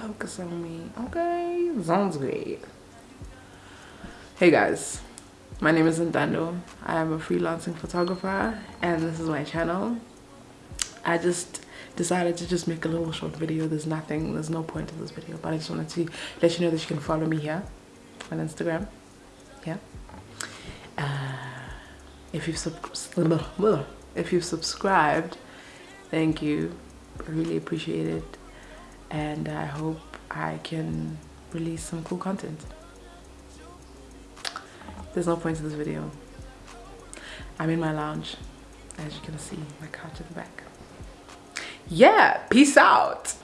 focus on me okay sounds great hey guys my name is Ntando. I am a freelancing photographer and this is my channel. I just decided to just make a little short video. There's nothing, there's no point to this video, but I just wanted to let you know that you can follow me here on Instagram. Yeah. Uh, if you've sub if you've subscribed, thank you. I really appreciate it. And I hope I can release some cool content. There's no point to this video. I'm in my lounge as you can see my couch at the back. Yeah peace out